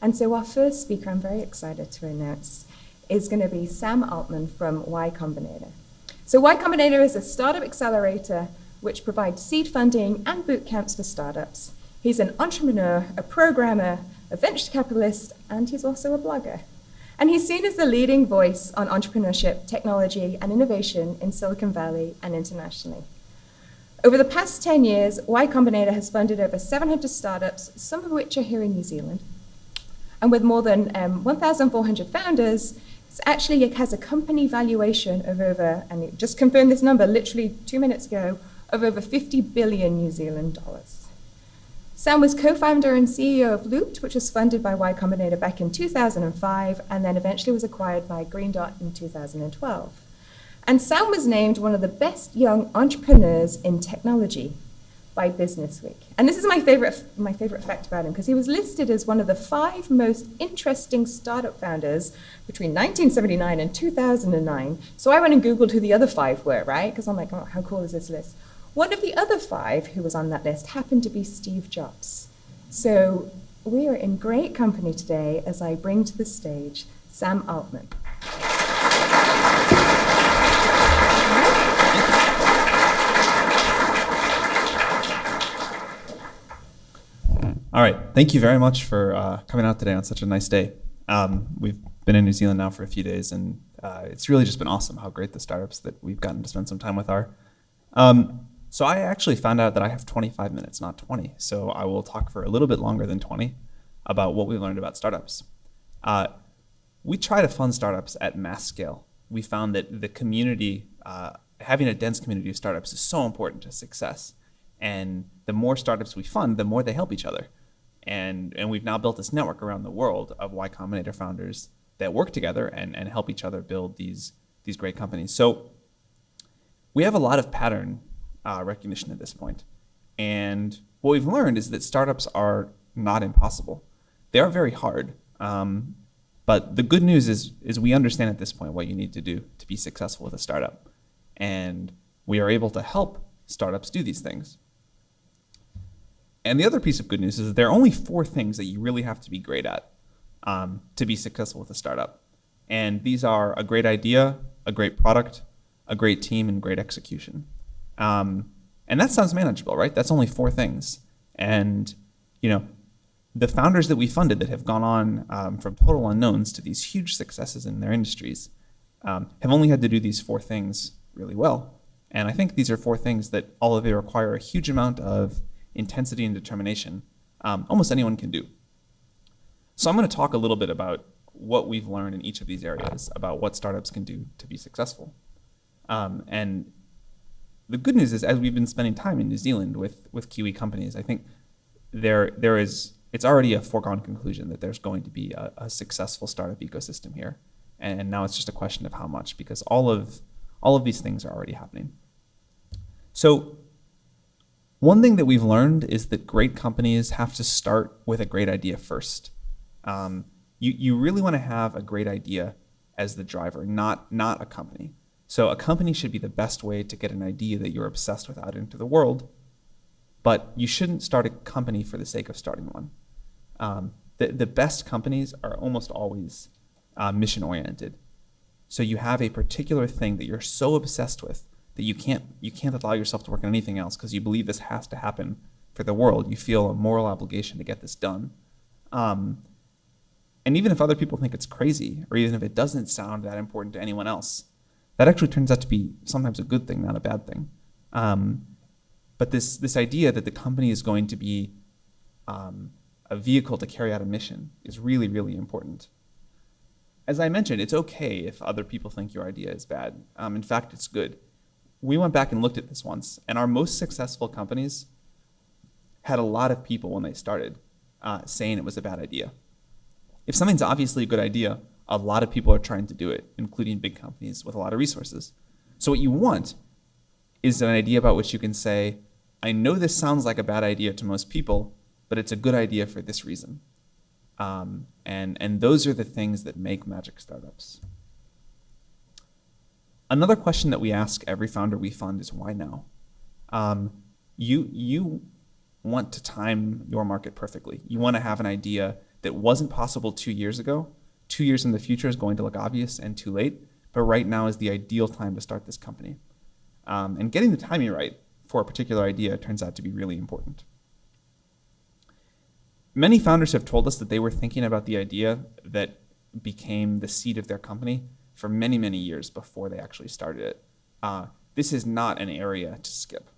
And so our first speaker, I'm very excited to announce, is going to be Sam Altman from Y Combinator. So Y Combinator is a startup accelerator which provides seed funding and boot camps for startups. He's an entrepreneur, a programmer, a venture capitalist, and he's also a blogger. And he's seen as the leading voice on entrepreneurship, technology, and innovation in Silicon Valley and internationally. Over the past 10 years, Y Combinator has funded over 700 startups, some of which are here in New Zealand. And with more than um, 1,400 founders, it actually has a company valuation of over, and it just confirmed this number literally two minutes ago, of over 50 billion New Zealand dollars. Sam was co-founder and CEO of Loopt, which was funded by Y Combinator back in 2005, and then eventually was acquired by Green Dot in 2012. And Sam was named one of the best young entrepreneurs in technology by Businessweek. And this is my favorite, my favorite fact about him, because he was listed as one of the five most interesting startup founders between 1979 and 2009. So I went and Googled who the other five were, right? Because I'm like, oh, how cool is this list? One of the other five who was on that list happened to be Steve Jobs. So we are in great company today as I bring to the stage Sam Altman. All right, thank you very much for uh, coming out today on such a nice day. Um, we've been in New Zealand now for a few days, and uh, it's really just been awesome how great the startups that we've gotten to spend some time with are. Um, so I actually found out that I have 25 minutes, not 20. So I will talk for a little bit longer than 20 about what we learned about startups. Uh, we try to fund startups at mass scale. We found that the community, uh, having a dense community of startups is so important to success. And the more startups we fund, the more they help each other. And, and we've now built this network around the world of Y Combinator founders that work together and, and help each other build these, these great companies. So we have a lot of pattern uh, recognition at this. And what we've learned is that startups are not impossible. They are very hard. Um, but the good news is, is we understand at this point what you need to do to be successful with a startup. And we are able to help startups do these things. And the other piece of good news is that there are only four things that you really have to be great at um, to be successful with a startup. And these are a great idea, a great product, a great team, and great execution. Um, and that sounds manageable, right? That's only four things. And, you know, the founders that we funded that have gone on um, from total unknowns to these huge successes in their industries um, have only had to do these four things really well. And I think these are four things that all of you require a huge amount of intensity and determination. Um, almost anyone can do. So I'm going to talk a little bit about what we've learned in each of these areas about what startups can do to be successful. Um, and the good news is, as we've been spending time in New Zealand with with Kiwi companies, I think there there is it's already a foregone conclusion that there's going to be a, a successful startup ecosystem here, and now it's just a question of how much because all of all of these things are already happening. So one thing that we've learned is that great companies have to start with a great idea first. Um, you, you really want to have a great idea as the driver, not, not a company. So a company should be the best way to get an idea that you're obsessed with out into the world, but you shouldn't start a company for the sake of starting one. Um, the, the best companies are almost always uh, mission oriented. So you have a particular thing that you're so obsessed with that you can't, you can't allow yourself to work on anything else because you believe this has to happen for the world. You feel a moral obligation to get this done. Um, and even if other people think it's crazy, or even if it doesn't sound that important to anyone else, that actually turns out to be sometimes a good thing, not a bad thing. Um, but this, this idea that the company is going to be um, a vehicle to carry out a mission is really, really important. As I mentioned, it's okay if other people think your idea is bad. Um, in fact, it's good. We went back and looked at this once, and our most successful companies had a lot of people when they started uh, saying it was a bad idea. If something's obviously a good idea, a lot of people are trying to do it, including big companies with a lot of resources. So what you want is an idea about which you can say, I know this sounds like a bad idea to most people, but it's a good idea for this reason. Um, and, and those are the things that make magic startups. Another question that we ask every founder we fund is why now? Um, you, you want to time your market perfectly. You want to have an idea that wasn't possible two years ago, two years in the future is going to look obvious and too late. But right now is the ideal time to start this company. Um, and getting the timing right for a particular idea turns out to be really important. Many founders have told us that they were thinking about the idea that became the seed of their company for many, many years before they actually started it. Uh, this is not an area to skip.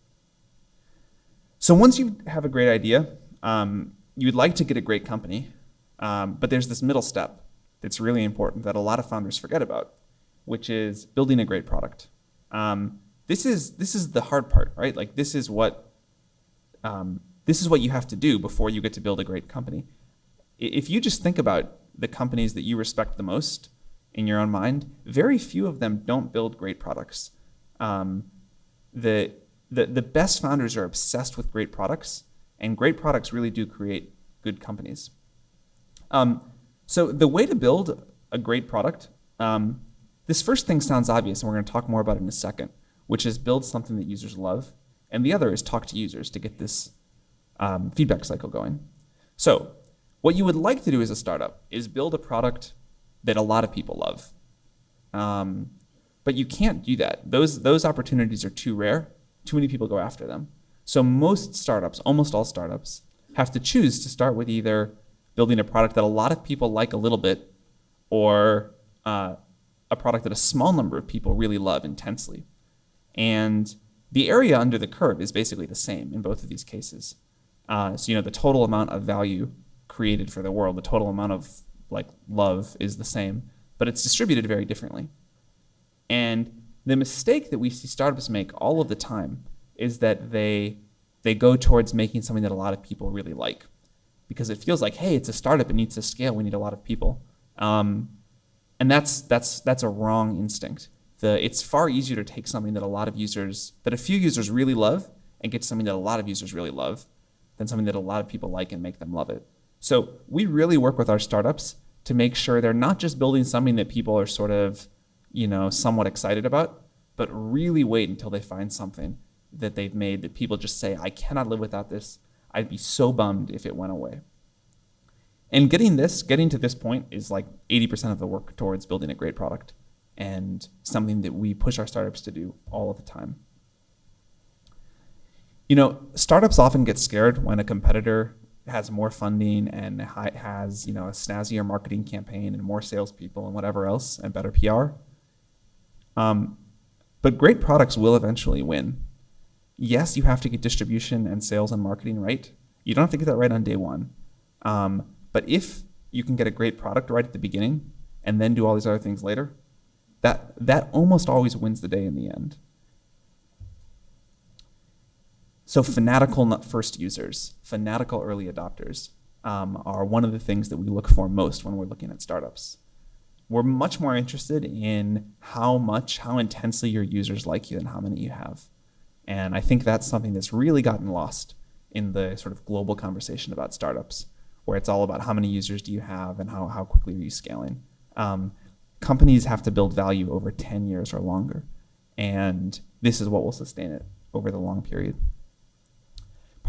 So once you have a great idea, um, you would like to get a great company, um, but there's this middle step that's really important that a lot of founders forget about, which is building a great product. Um, this is this is the hard part, right? Like this is what um, this is what you have to do before you get to build a great company. If you just think about the companies that you respect the most in your own mind, very few of them don't build great products. Um, the, the the best founders are obsessed with great products, and great products really do create good companies. Um, so the way to build a great product, um, this first thing sounds obvious, and we're going to talk more about it in a second, which is build something that users love, and the other is talk to users to get this um, feedback cycle going. So what you would like to do as a startup is build a product that a lot of people love. Um, but you can't do that. Those, those opportunities are too rare. Too many people go after them. So most startups, almost all startups, have to choose to start with either building a product that a lot of people like a little bit or uh, a product that a small number of people really love intensely. And the area under the curve is basically the same in both of these cases. Uh, so you know the total amount of value created for the world, the total amount of like love is the same, but it's distributed very differently. And the mistake that we see startups make all of the time is that they they go towards making something that a lot of people really like. Because it feels like hey it's a startup it needs to scale we need a lot of people. Um, and that's that's that's a wrong instinct. The it's far easier to take something that a lot of users that a few users really love and get something that a lot of users really love than something that a lot of people like and make them love it so we really work with our startups to make sure they're not just building something that people are sort of you know somewhat excited about but really wait until they find something that they've made that people just say, I cannot live without this. I'd be so bummed if it went away. And getting this, getting to this point is like 80% of the work towards building a great product and something that we push our startups to do all of the time. You know, startups often get scared when a competitor has more funding and has, you know, a snazzier marketing campaign and more salespeople and whatever else and better PR. Um, but great products will eventually win yes, you have to get distribution and sales and marketing right. You don't have to get that right on day one. Um, but if you can get a great product right at the beginning and then do all these other things later, that, that almost always wins the day in the end. So fanatical first users, fanatical early adopters um, are one of the things that we look for most when we're looking at startups. We're much more interested in how much, how intensely your users like you and how many you have. And I think that's something that's really gotten lost in the sort of global conversation about startups, where it's all about how many users do you have and how, how quickly are you scaling. Um, companies have to build value over 10 years or longer. And this is what will sustain it over the long period.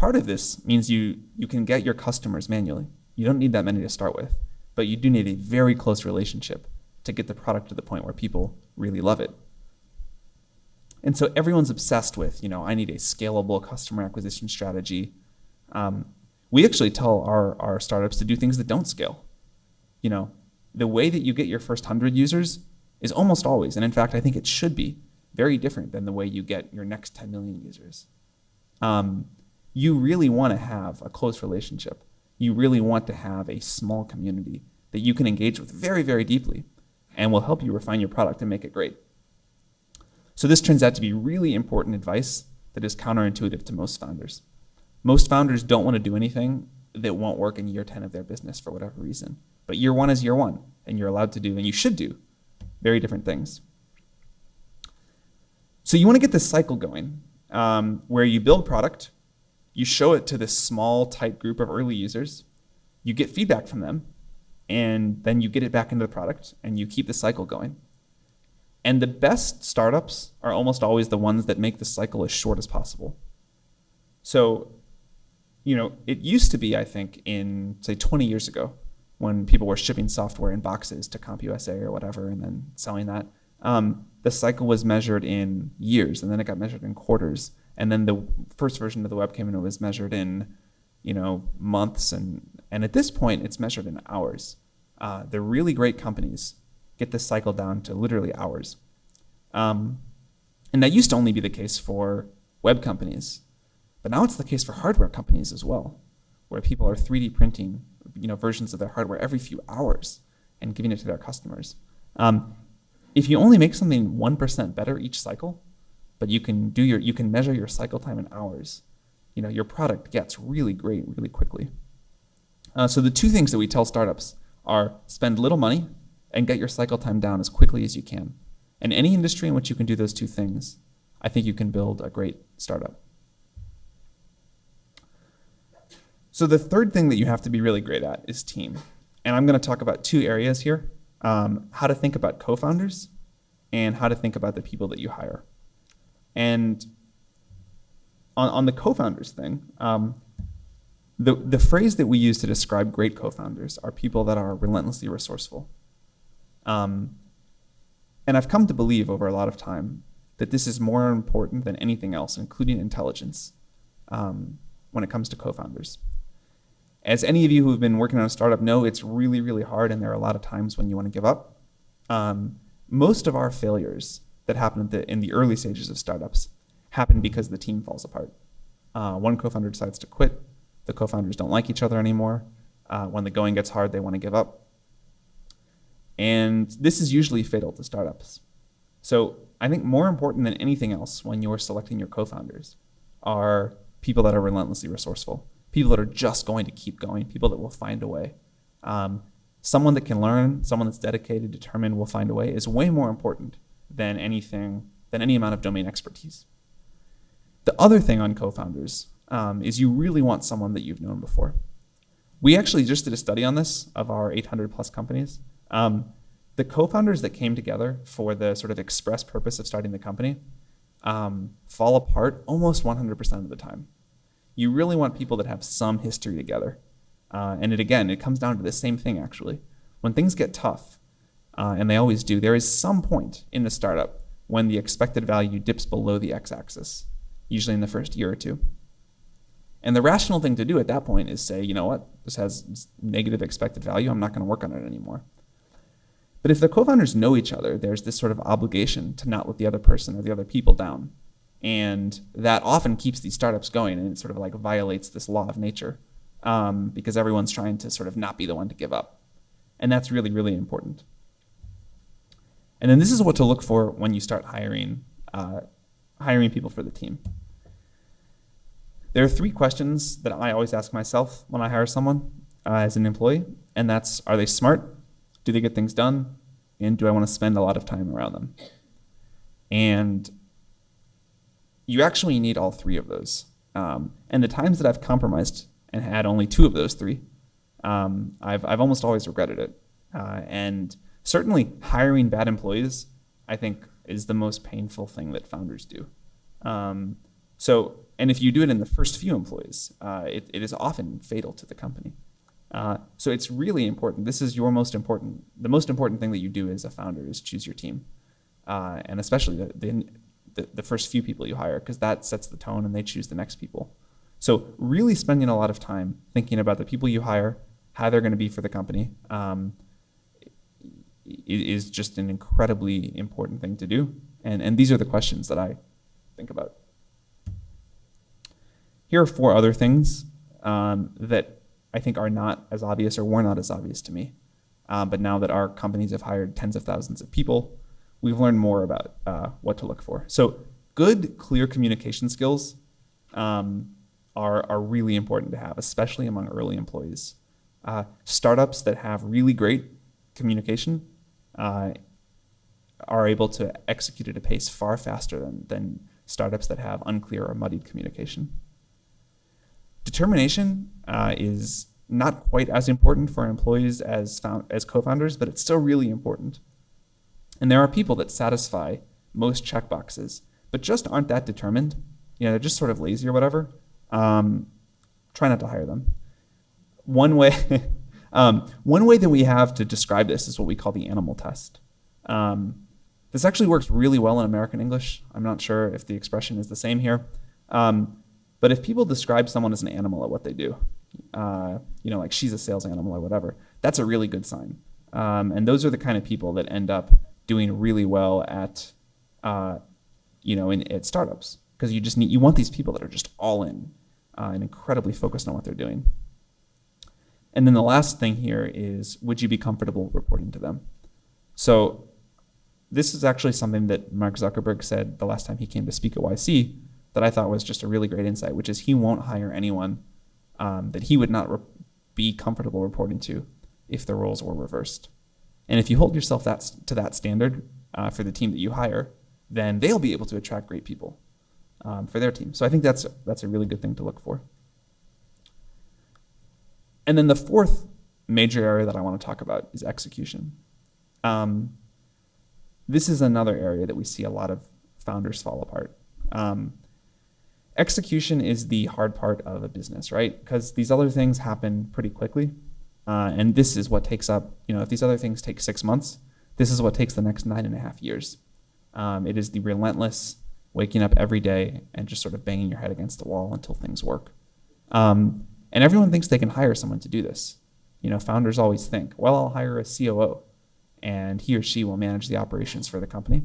Part of this means you, you can get your customers manually. You don't need that many to start with, but you do need a very close relationship to get the product to the point where people really love it. And so everyone's obsessed with, you know, I need a scalable customer acquisition strategy. Um, we actually tell our, our startups to do things that don't scale. You know, the way that you get your first 100 users is almost always, and in fact, I think it should be, very different than the way you get your next 10 million users. Um, you really want to have a close relationship. You really want to have a small community that you can engage with very, very deeply and will help you refine your product and make it great. So this turns out to be really important advice that is counterintuitive to most founders. Most founders don't want to do anything that won't work in year 10 of their business for whatever reason. But year one is year one, and you're allowed to do, and you should do, very different things. So you want to get this cycle going um, where you build product, you show it to this small, tight group of early users, you get feedback from them, and then you get it back into the product, and you keep the cycle going. And the best startups are almost always the ones that make the cycle as short as possible. So, you know, it used to be, I think, in say 20 years ago, when people were shipping software in boxes to CompUSA or whatever and then selling that. Um, the cycle was measured in years and then it got measured in quarters. And then the first version of the web came and it was measured in, you know, months and and at this point it's measured in hours. Uh, the really great companies get this cycle down to literally hours. Um, and that used to only be the case for web companies, but now it's the case for hardware companies as well, where people are 3D printing, you know, versions of their hardware every few hours and giving it to their customers. Um, if you only make something 1% better each cycle, but you can do your, you can measure your cycle time in hours, you know, your product gets really great really quickly. Uh, so the two things that we tell startups are spend little money and get your cycle time down as quickly as you can. In any industry in which you can do those two things, I think you can build a great startup. So the third thing that you have to be really great at is team. And I'm going to talk about two areas here, um, how to think about co-founders and how to think about the people that you hire. And on, on the co-founders thing, um, the, the phrase that we use to describe great co-founders are people that are relentlessly resourceful. Um, and I've come to believe over a lot of time that this is more important than anything else, including intelligence, um, when it comes to co-founders. As any of you who have been working on a startup know, it's really, really hard, and there are a lot of times when you want to give up. Um, most of our failures that happen the, in the early stages of startups happen because the team falls apart. Uh, one co-founder decides to quit. The co-founders don't like each other anymore. Uh, when the going gets hard, they want to give up. And this is usually fatal to startups. So I think more important than anything else when you're selecting your co-founders are people that are relentlessly resourceful, people that are just going to keep going, people that will find a way. Um, someone that can learn, someone that's dedicated, determined, will find a way is way more important than anything, than any amount of domain expertise. The other thing on co-founders um, is you really want someone that you've known before. We actually just did a study on this of our 800 plus companies. Um, the co-founders that came together for the sort of express purpose of starting the company um, fall apart almost 100% of the time. You really want people that have some history together. Uh, and it again, it comes down to the same thing actually. When things get tough, uh, and they always do, there is some point in the startup when the expected value dips below the x-axis, usually in the first year or two. And the rational thing to do at that point is say, you know what, this has negative expected value, I'm not going to work on it anymore. But if the co-founders know each other, there's this sort of obligation to not let the other person or the other people down. And that often keeps these startups going and it sort of like violates this law of nature um, because everyone's trying to sort of not be the one to give up. And that's really, really important. And then this is what to look for when you start hiring, uh, hiring people for the team. There are three questions that I always ask myself when I hire someone uh, as an employee, and that's, are they smart? Do they get things done? And do I want to spend a lot of time around them? And you actually need all three of those. Um, and the times that I've compromised and had only two of those three, um, I've, I've almost always regretted it. Uh, and certainly hiring bad employees, I think, is the most painful thing that founders do. Um, so, and if you do it in the first few employees, uh, it, it is often fatal to the company. Uh, so it's really important. This is your most important, the most important thing that you do as a founder is choose your team. Uh, and especially the, the, the, first few people you hire, because that sets the tone and they choose the next people. So really spending a lot of time thinking about the people you hire, how they're going to be for the company, um, is just an incredibly important thing to do. And, and these are the questions that I think about. Here are four other things um, that I think are not as obvious or were not as obvious to me. Um, but now that our companies have hired tens of thousands of people, we've learned more about uh, what to look for. So good, clear communication skills um, are, are really important to have, especially among early employees. Uh, startups that have really great communication uh, are able to execute at a pace far faster than, than startups that have unclear or muddied communication. Determination uh, is not quite as important for employees as, as co-founders, but it's still really important. And there are people that satisfy most checkboxes, but just aren't that determined. You know, they're just sort of lazy or whatever. Um, try not to hire them. One way, Um, one way that we have to describe this is what we call the animal test. Um, this actually works really well in American English. I'm not sure if the expression is the same here. Um, but if people describe someone as an animal at what they do, uh, you know, like she's a sales animal or whatever, that's a really good sign. Um, and those are the kind of people that end up doing really well at, uh, you know, in, at startups because you just need you want these people that are just all in uh, and incredibly focused on what they're doing. And then the last thing here is, would you be comfortable reporting to them? So this is actually something that Mark Zuckerberg said the last time he came to speak at YC that I thought was just a really great insight, which is he won't hire anyone um, that he would not be comfortable reporting to if the roles were reversed. And if you hold yourself that, to that standard uh, for the team that you hire, then they'll be able to attract great people um, for their team. So I think that's that's a really good thing to look for. And then the fourth major area that I want to talk about is execution. Um, this is another area that we see a lot of founders fall apart. Um, execution is the hard part of a business, right? Because these other things happen pretty quickly. Uh, and this is what takes up, you know, if these other things take six months, this is what takes the next nine and a half years. Um, it is the relentless waking up every day and just sort of banging your head against the wall until things work. Um, and everyone thinks they can hire someone to do this. You know, founders always think, well, I'll hire a COO and he or she will manage the operations for the company.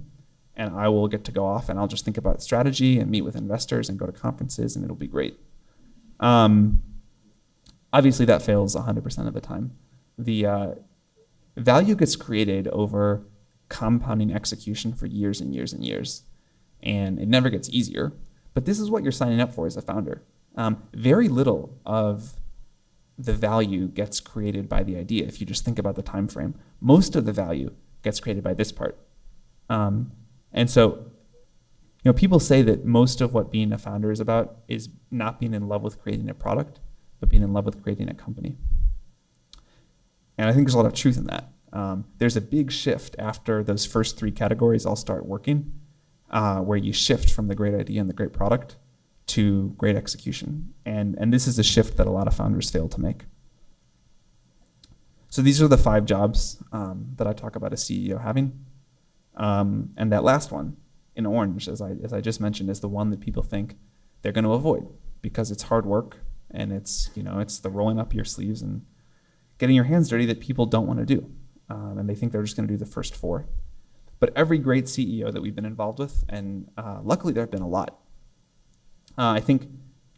And I will get to go off and I'll just think about strategy and meet with investors and go to conferences and it'll be great. Um, obviously, that fails 100% of the time. The uh, value gets created over compounding execution for years and years and years. And it never gets easier. But this is what you're signing up for as a founder. Um, very little of the value gets created by the idea if you just think about the time frame. Most of the value gets created by this part. Um, and so, you know, people say that most of what being a founder is about is not being in love with creating a product, but being in love with creating a company. And I think there's a lot of truth in that. Um, there's a big shift after those first three categories all start working, uh, where you shift from the great idea and the great product to great execution. And, and this is a shift that a lot of founders fail to make. So these are the five jobs um, that I talk about a CEO having. Um, and that last one in orange, as I, as I just mentioned, is the one that people think they're going to avoid because it's hard work and it's, you know, it's the rolling up your sleeves and getting your hands dirty that people don't want to do. Um, and they think they're just going to do the first four. But every great CEO that we've been involved with, and uh, luckily there have been a lot, uh, I think,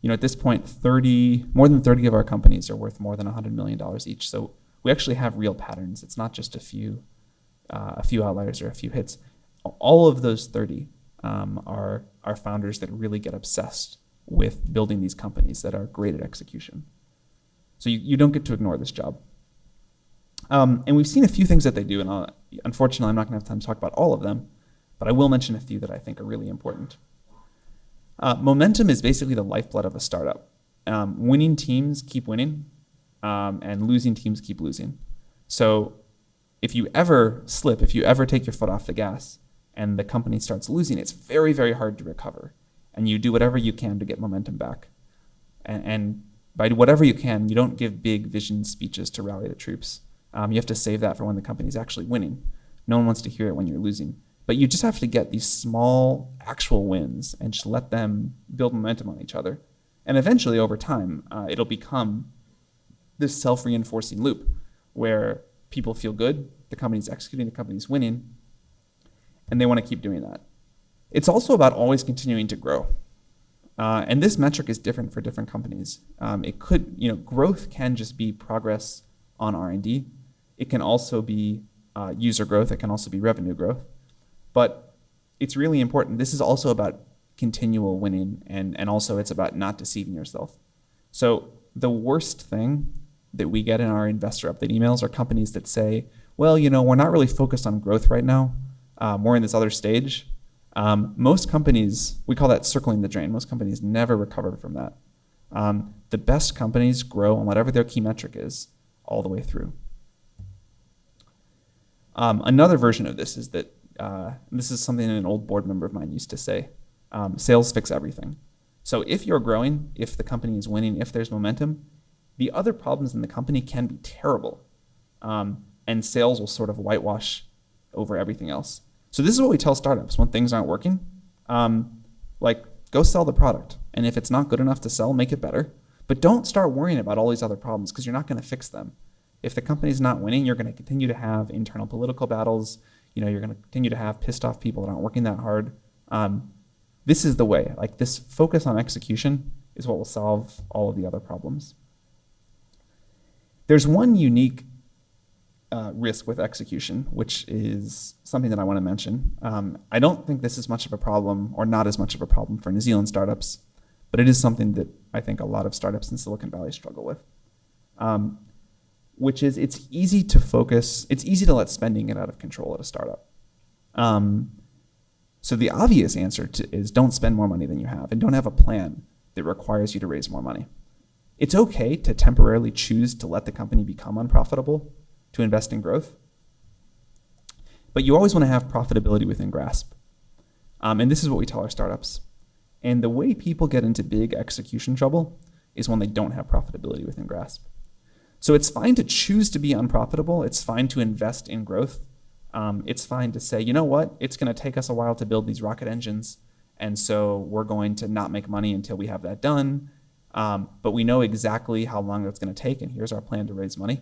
you know, at this point, 30, more than 30 of our companies are worth more than $100 million each. So we actually have real patterns. It's not just a few, uh, a few outliers or a few hits. All of those 30 um, are, are founders that really get obsessed with building these companies that are great at execution. So you, you don't get to ignore this job. Um, and we've seen a few things that they do, and I'll, unfortunately, I'm not going to have time to talk about all of them, but I will mention a few that I think are really important. Uh, momentum is basically the lifeblood of a startup. Um, winning teams keep winning, um, and losing teams keep losing. So if you ever slip, if you ever take your foot off the gas, and the company starts losing, it's very, very hard to recover. And you do whatever you can to get momentum back. And, and by whatever you can, you don't give big vision speeches to rally the troops. Um, you have to save that for when the company's actually winning. No one wants to hear it when you're losing. But you just have to get these small actual wins and just let them build momentum on each other. And eventually, over time, uh, it'll become this self reinforcing loop where people feel good, the company's executing, the company's winning, and they want to keep doing that. It's also about always continuing to grow. Uh, and this metric is different for different companies. Um, it could, you know, growth can just be progress on R&D. It can also be uh, user growth. It can also be revenue growth. But it's really important. This is also about continual winning, and, and also it's about not deceiving yourself. So the worst thing that we get in our investor update emails are companies that say, well, you know, we're not really focused on growth right now. Um, we're in this other stage. Um, most companies, we call that circling the drain. Most companies never recover from that. Um, the best companies grow on whatever their key metric is all the way through. Um, another version of this is that uh, this is something an old board member of mine used to say um, sales fix everything. So if you're growing, if the company is winning, if there's momentum, the other problems in the company can be terrible. Um, and sales will sort of whitewash over everything else. So this is what we tell startups when things aren't working. Um, like, go sell the product. And if it's not good enough to sell, make it better. But don't start worrying about all these other problems because you're not going to fix them. If the company's not winning, you're going to continue to have internal political battles. You know, you're going to continue to have pissed off people that aren't working that hard. Um, this is the way. Like this focus on execution is what will solve all of the other problems. There's one unique uh, risk with execution, which is something that I want to mention. Um, I don't think this is much of a problem, or not as much of a problem for New Zealand startups, but it is something that I think a lot of startups in Silicon Valley struggle with. Um, which is it's easy to focus, it's easy to let spending get out of control at a startup. Um, so the obvious answer to, is don't spend more money than you have and don't have a plan that requires you to raise more money. It's okay to temporarily choose to let the company become unprofitable to invest in growth. But you always want to have profitability within grasp. Um, and this is what we tell our startups. And the way people get into big execution trouble is when they don't have profitability within grasp. So it's fine to choose to be unprofitable. It's fine to invest in growth. Um, it's fine to say, you know what, it's going to take us a while to build these rocket engines. And so we're going to not make money until we have that done. Um, but we know exactly how long that's going to take. And here's our plan to raise money.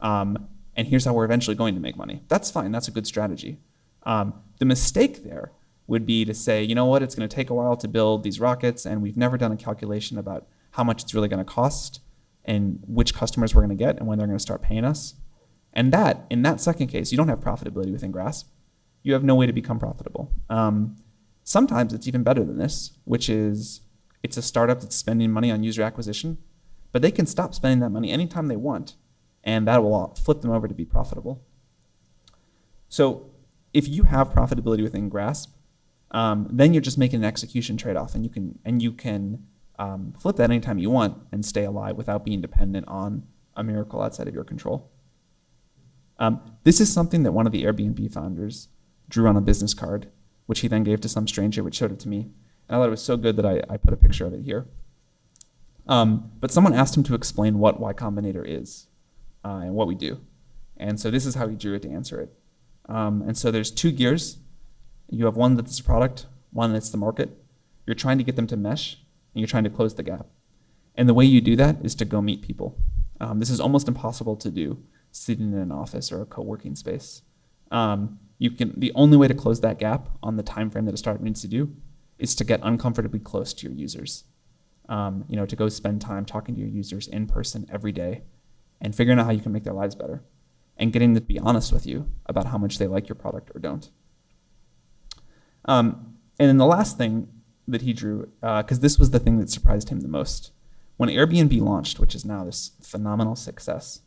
Um, and here's how we're eventually going to make money. That's fine. That's a good strategy. Um, the mistake there would be to say, you know what, it's going to take a while to build these rockets, and we've never done a calculation about how much it's really going to cost and which customers we're going to get and when they're going to start paying us. And that, in that second case, you don't have profitability within Grasp. You have no way to become profitable. Um, sometimes it's even better than this, which is it's a startup that's spending money on user acquisition, but they can stop spending that money anytime they want and that will flip them over to be profitable. So if you have profitability within Grasp, um, then you're just making an execution trade-off, and you can and you can um, flip that anytime you want and stay alive without being dependent on a miracle outside of your control. Um, this is something that one of the Airbnb founders drew on a business card, which he then gave to some stranger, which showed it to me. And I thought it was so good that I, I put a picture of it here. Um, but someone asked him to explain what Y Combinator is uh, and what we do. And so this is how he drew it to answer it. Um, and so there's two gears. You have one that's the product, one that's the market. You're trying to get them to mesh, and you're trying to close the gap. And the way you do that is to go meet people. Um, this is almost impossible to do sitting in an office or a co-working space. Um, you can the only way to close that gap on the time frame that a startup needs to do is to get uncomfortably close to your users. Um, you know, to go spend time talking to your users in person every day and figuring out how you can make their lives better and getting to be honest with you about how much they like your product or don't. Um, and then the last thing that he drew, because uh, this was the thing that surprised him the most, when Airbnb launched, which is now this phenomenal success,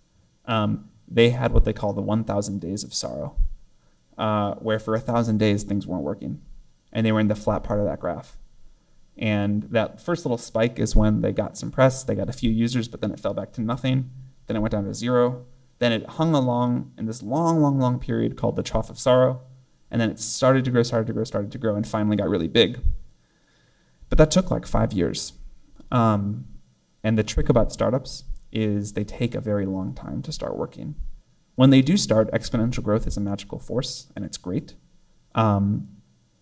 um, they had what they call the 1,000 days of sorrow, uh, where for a thousand days things weren't working, and they were in the flat part of that graph. And that first little spike is when they got some press, they got a few users, but then it fell back to nothing. Then it went down to zero. Then it hung along in this long, long, long period called the trough of sorrow. And then it started to grow, started to grow, started to grow, and finally got really big. But that took like five years. Um, and the trick about startups is they take a very long time to start working. When they do start, exponential growth is a magical force, and it's great. Um,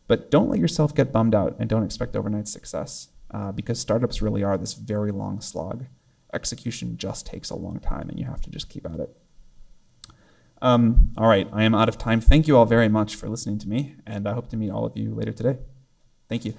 but don't let yourself get bummed out and don't expect overnight success uh, because startups really are this very long slog execution just takes a long time and you have to just keep at it. Um, all right, I am out of time. Thank you all very much for listening to me, and I hope to meet all of you later today. Thank you.